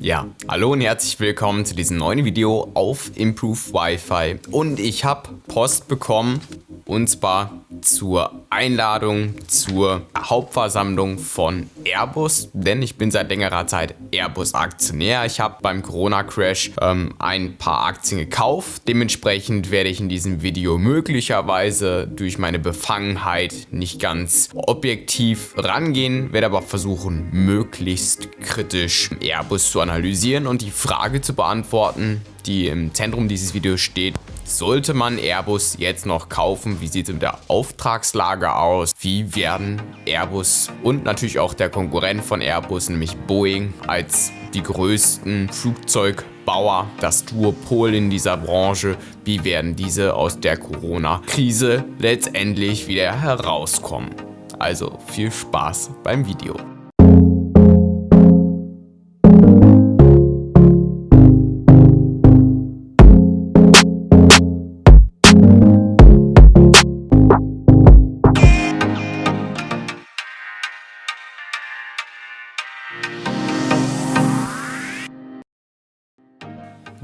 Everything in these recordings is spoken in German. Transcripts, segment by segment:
Ja, hallo und herzlich willkommen zu diesem neuen Video auf Improve Wi-Fi. Und ich habe Post bekommen und zwar zur Einladung zur Hauptversammlung von Airbus, denn ich bin seit längerer Zeit Airbus-Aktionär. Ich habe beim Corona-Crash ähm, ein paar Aktien gekauft. Dementsprechend werde ich in diesem Video möglicherweise durch meine Befangenheit nicht ganz objektiv rangehen, werde aber versuchen, möglichst kritisch Airbus zu analysieren und die Frage zu beantworten, die im Zentrum dieses Videos steht. Sollte man Airbus jetzt noch kaufen? Wie sieht es mit der Auftragslage aus? Wie werden Airbus und natürlich auch der Konkurrent von Airbus, nämlich Boeing, als die größten Flugzeugbauer, das Duopol in dieser Branche, wie werden diese aus der Corona-Krise letztendlich wieder herauskommen? Also viel Spaß beim Video.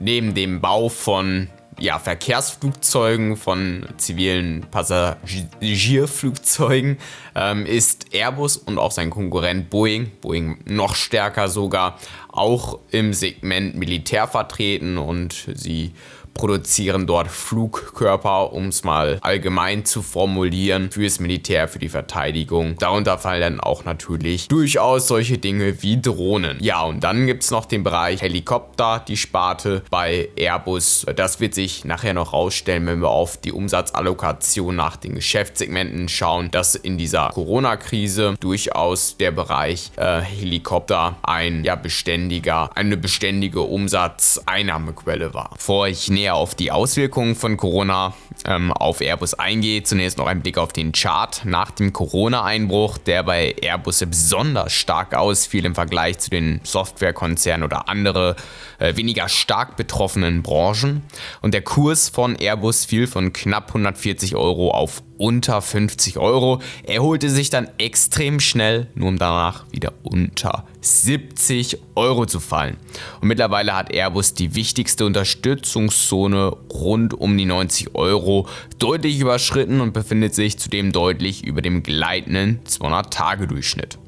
Neben dem Bau von ja, Verkehrsflugzeugen, von zivilen Passagierflugzeugen ähm, ist Airbus und auch sein Konkurrent Boeing, Boeing noch stärker sogar, auch im Segment Militär vertreten und sie produzieren dort Flugkörper, um es mal allgemein zu formulieren, fürs Militär, für die Verteidigung. Darunter fallen dann auch natürlich durchaus solche Dinge wie Drohnen. Ja, und dann gibt es noch den Bereich Helikopter, die Sparte bei Airbus. Das wird sich nachher noch rausstellen, wenn wir auf die Umsatzallokation nach den Geschäftssegmenten schauen, dass in dieser Corona-Krise durchaus der Bereich äh, Helikopter ein ja beständiger, eine beständige Umsatzeinnahmequelle war. Bevor ich näher näher auf die Auswirkungen von Corona ähm, auf Airbus eingeht, zunächst noch ein Blick auf den Chart nach dem Corona-Einbruch, der bei Airbus besonders stark ausfiel im Vergleich zu den Softwarekonzernen oder andere äh, weniger stark betroffenen Branchen. Und der Kurs von Airbus fiel von knapp 140 Euro auf unter 50 Euro, erholte sich dann extrem schnell, nur um danach wieder unter 70 Euro zu fallen. Und mittlerweile hat Airbus die wichtigste Unterstützungszone rund um die 90 Euro deutlich überschritten und befindet sich zudem deutlich über dem gleitenden 200-Tage-Durchschnitt.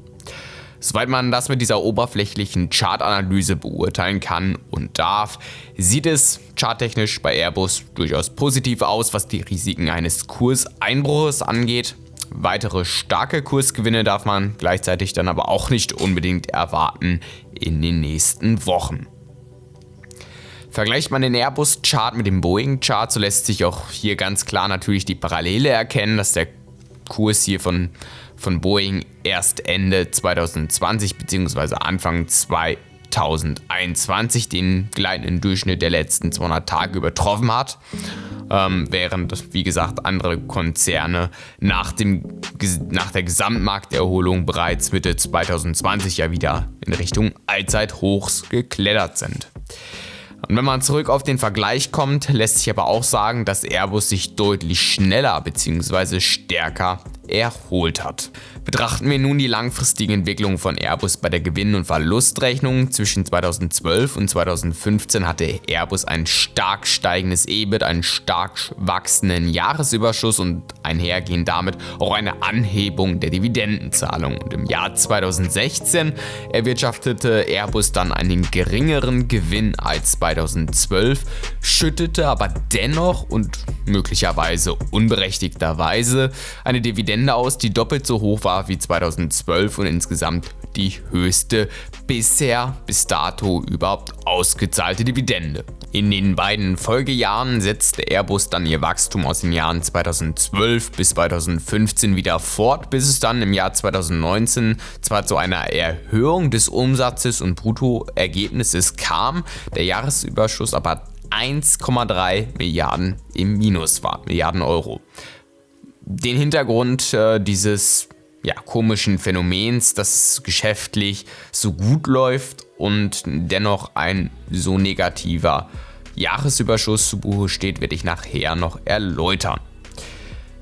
Soweit man das mit dieser oberflächlichen Chartanalyse beurteilen kann und darf, sieht es charttechnisch bei Airbus durchaus positiv aus, was die Risiken eines Kurseinbruches angeht. Weitere starke Kursgewinne darf man gleichzeitig dann aber auch nicht unbedingt erwarten in den nächsten Wochen. Vergleicht man den Airbus-Chart mit dem Boeing-Chart, so lässt sich auch hier ganz klar natürlich die Parallele erkennen, dass der Kurs hier von, von Boeing erst Ende 2020 bzw. Anfang 2021 den gleitenden Durchschnitt der letzten 200 Tage übertroffen hat. Ähm, während, wie gesagt, andere Konzerne nach, dem, nach der Gesamtmarkterholung bereits Mitte 2020 ja wieder in Richtung Allzeithochs geklettert sind. Und wenn man zurück auf den Vergleich kommt, lässt sich aber auch sagen, dass Airbus sich deutlich schneller bzw. stärker erholt hat. Betrachten wir nun die langfristige Entwicklung von Airbus bei der Gewinn- und Verlustrechnung. Zwischen 2012 und 2015 hatte Airbus ein stark steigendes EBIT, einen stark wachsenden Jahresüberschuss und einhergehend damit auch eine Anhebung der Dividendenzahlung. Und im Jahr 2016 erwirtschaftete Airbus dann einen geringeren Gewinn als 2012, schüttete aber dennoch und möglicherweise unberechtigterweise eine Dividende aus, die doppelt so hoch war war wie 2012 und insgesamt die höchste bisher bis dato überhaupt ausgezahlte Dividende. In den beiden Folgejahren setzte Airbus dann ihr Wachstum aus den Jahren 2012 bis 2015 wieder fort, bis es dann im Jahr 2019 zwar zu einer Erhöhung des Umsatzes und Bruttoergebnisses kam, der Jahresüberschuss aber 1,3 Milliarden im Minus war, Milliarden Euro. Den Hintergrund äh, dieses ja, komischen Phänomens, dass es geschäftlich so gut läuft und dennoch ein so negativer Jahresüberschuss zu Buche steht, werde ich nachher noch erläutern.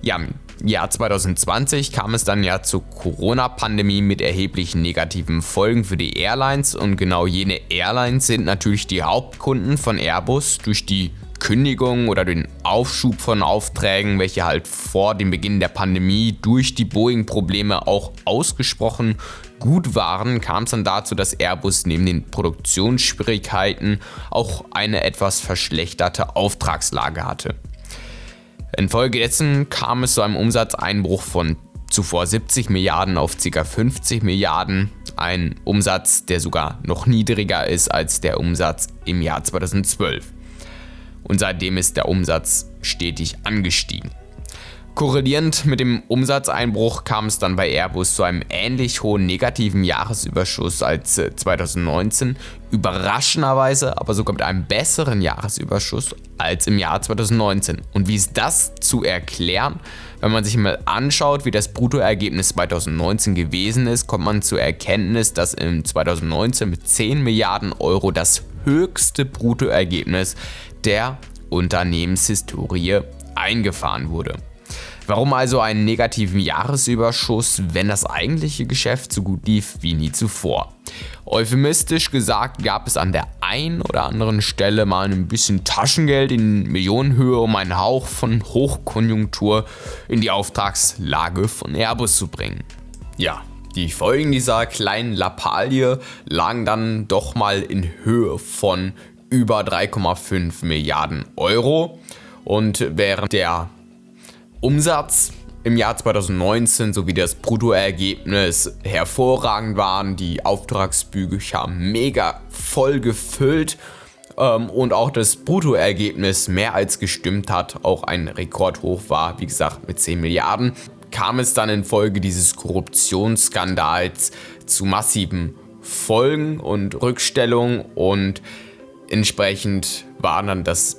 Ja, Jahr 2020 kam es dann ja zur Corona-Pandemie mit erheblichen negativen Folgen für die Airlines und genau jene Airlines sind natürlich die Hauptkunden von Airbus durch die Kündigung oder den Aufschub von Aufträgen, welche halt vor dem Beginn der Pandemie durch die Boeing-Probleme auch ausgesprochen gut waren, kam es dann dazu, dass Airbus neben den Produktionsschwierigkeiten auch eine etwas verschlechterte Auftragslage hatte. Infolgedessen kam es zu einem Umsatzeinbruch von zuvor 70 Milliarden auf ca. 50 Milliarden, ein Umsatz, der sogar noch niedriger ist als der Umsatz im Jahr 2012 und seitdem ist der Umsatz stetig angestiegen. Korrelierend mit dem Umsatzeinbruch kam es dann bei Airbus zu einem ähnlich hohen negativen Jahresüberschuss als 2019, äh, überraschenderweise aber sogar mit einem besseren Jahresüberschuss als im Jahr 2019. Und wie ist das zu erklären? Wenn man sich mal anschaut, wie das Bruttoergebnis 2019 gewesen ist, kommt man zur Erkenntnis, dass im 2019 mit 10 Milliarden Euro das höchste Bruttoergebnis der Unternehmenshistorie eingefahren wurde. Warum also einen negativen Jahresüberschuss, wenn das eigentliche Geschäft so gut lief wie nie zuvor? Euphemistisch gesagt gab es an der einen oder anderen Stelle mal ein bisschen Taschengeld in Millionenhöhe, um einen Hauch von Hochkonjunktur in die Auftragslage von Airbus zu bringen. Ja, die Folgen dieser kleinen Lappalie lagen dann doch mal in Höhe von über 3,5 Milliarden Euro. Und während der Umsatz im Jahr 2019 sowie das Bruttoergebnis hervorragend waren, die Auftragsbücher mega voll gefüllt ähm, und auch das Bruttoergebnis mehr als gestimmt hat, auch ein Rekordhoch war, wie gesagt mit 10 Milliarden, kam es dann infolge dieses Korruptionsskandals zu massiven Folgen und Rückstellungen und Entsprechend war dann das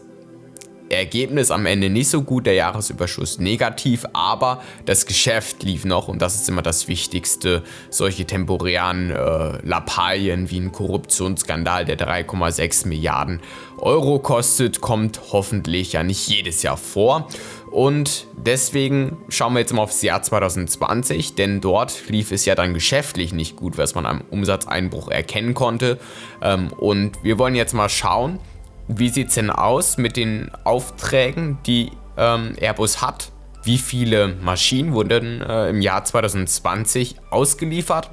Ergebnis am Ende nicht so gut, der Jahresüberschuss negativ, aber das Geschäft lief noch und das ist immer das Wichtigste. Solche temporären äh, Lappalien wie ein Korruptionsskandal, der 3,6 Milliarden Euro kostet, kommt hoffentlich ja nicht jedes Jahr vor. Und deswegen schauen wir jetzt mal aufs Jahr 2020, denn dort lief es ja dann geschäftlich nicht gut, was man am Umsatzeinbruch erkennen konnte. Ähm, und wir wollen jetzt mal schauen, wie sieht es denn aus mit den Aufträgen, die ähm, Airbus hat? Wie viele Maschinen wurden äh, im Jahr 2020 ausgeliefert?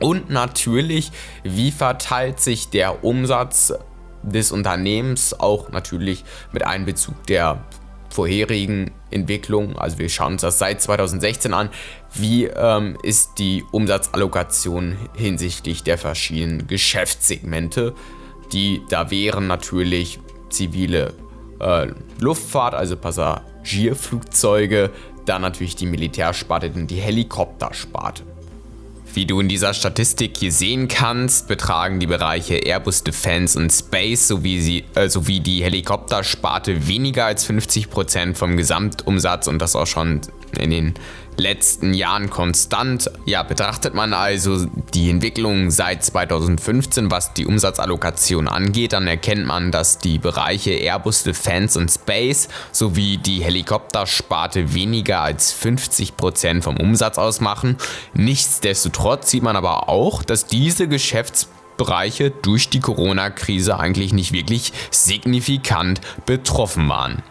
Und natürlich, wie verteilt sich der Umsatz des Unternehmens auch natürlich mit Einbezug der vorherigen Entwicklung. Also wir schauen uns das seit 2016 an. Wie ähm, ist die Umsatzallokation hinsichtlich der verschiedenen Geschäftssegmente? Die da wären natürlich zivile äh, Luftfahrt, also Passagierflugzeuge, dann natürlich die Militärsparte und die Helikoptersparte. Wie du in dieser Statistik hier sehen kannst, betragen die Bereiche Airbus Defense und Space sowie, sie, äh, sowie die Helikoptersparte weniger als 50% vom Gesamtumsatz und das auch schon in den letzten Jahren konstant. Ja, betrachtet man also die Entwicklung seit 2015, was die Umsatzallokation angeht, dann erkennt man, dass die Bereiche Airbus Defense und Space sowie die Helikoptersparte weniger als 50% vom Umsatz ausmachen. Nichtsdestotrotz sieht man aber auch, dass diese Geschäftsbereiche durch die Corona-Krise eigentlich nicht wirklich signifikant betroffen waren.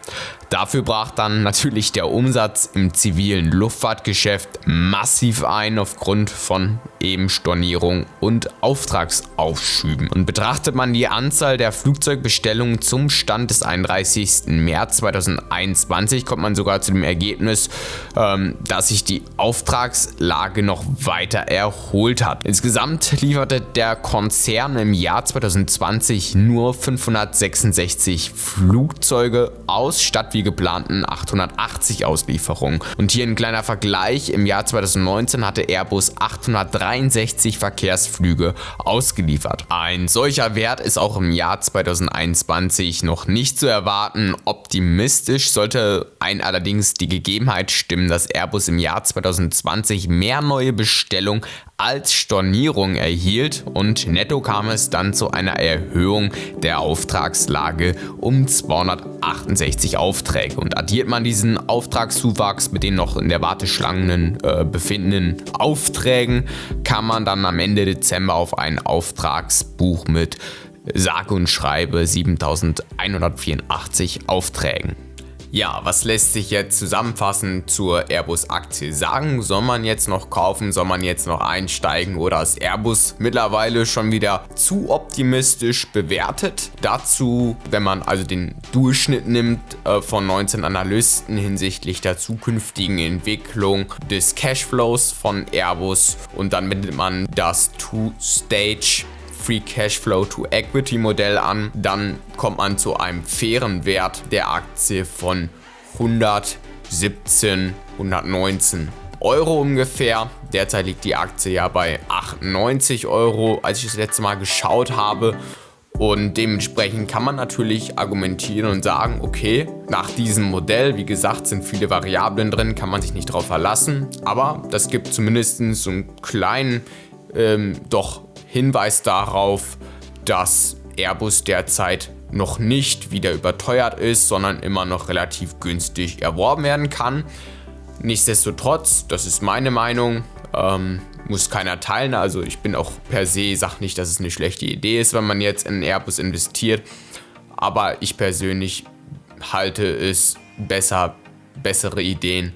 Dafür brach dann natürlich der Umsatz im zivilen Luftfahrtgeschäft massiv ein aufgrund von eben Stornierung und Auftragsaufschüben. Und betrachtet man die Anzahl der Flugzeugbestellungen zum Stand des 31. März 2021, kommt man sogar zu dem Ergebnis, ähm, dass sich die Auftragslage noch weiter erholt hat. Insgesamt lieferte der Konzern im Jahr 2020 nur 566 Flugzeuge aus, statt wie geplanten 880 Auslieferungen. Und hier ein kleiner Vergleich, im Jahr 2019 hatte Airbus 863 Verkehrsflüge ausgeliefert. Ein solcher Wert ist auch im Jahr 2021 noch nicht zu erwarten. Optimistisch sollte ein allerdings die Gegebenheit stimmen, dass Airbus im Jahr 2020 mehr neue Bestellungen als Stornierung erhielt und netto kam es dann zu einer Erhöhung der Auftragslage um 268 Aufträge. Und addiert man diesen Auftragszuwachs mit den noch in der Warteschlangen äh, befindenden Aufträgen, kann man dann am Ende Dezember auf ein Auftragsbuch mit sage und schreibe 7184 Aufträgen. Ja, was lässt sich jetzt zusammenfassend zur Airbus-Aktie sagen? Soll man jetzt noch kaufen? Soll man jetzt noch einsteigen? Oder ist Airbus mittlerweile schon wieder zu optimistisch bewertet? Dazu, wenn man also den Durchschnitt nimmt äh, von 19 Analysten hinsichtlich der zukünftigen Entwicklung des Cashflows von Airbus und dann bindet man das Two-Stage Free Cashflow to Equity Modell an, dann kommt man zu einem fairen Wert der Aktie von 117, 119 Euro ungefähr. Derzeit liegt die Aktie ja bei 98 Euro, als ich das letzte Mal geschaut habe. Und dementsprechend kann man natürlich argumentieren und sagen, okay, nach diesem Modell, wie gesagt, sind viele Variablen drin, kann man sich nicht darauf verlassen. Aber das gibt zumindest so einen kleinen, ähm, doch Hinweis darauf, dass Airbus derzeit noch nicht wieder überteuert ist, sondern immer noch relativ günstig erworben werden kann. Nichtsdestotrotz, das ist meine Meinung, ähm, muss keiner teilen. Also ich bin auch per se, sag nicht, dass es eine schlechte Idee ist, wenn man jetzt in Airbus investiert. Aber ich persönlich halte es besser, bessere Ideen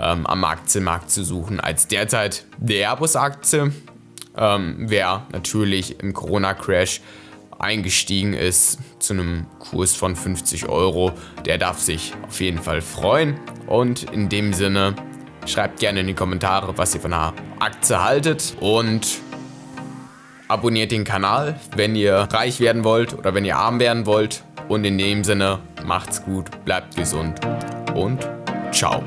ähm, am Aktienmarkt zu suchen als derzeit die Airbus-Aktie ähm, wer natürlich im Corona-Crash eingestiegen ist zu einem Kurs von 50 Euro, der darf sich auf jeden Fall freuen. Und in dem Sinne, schreibt gerne in die Kommentare, was ihr von der Aktie haltet und abonniert den Kanal, wenn ihr reich werden wollt oder wenn ihr arm werden wollt. Und in dem Sinne, macht's gut, bleibt gesund und ciao.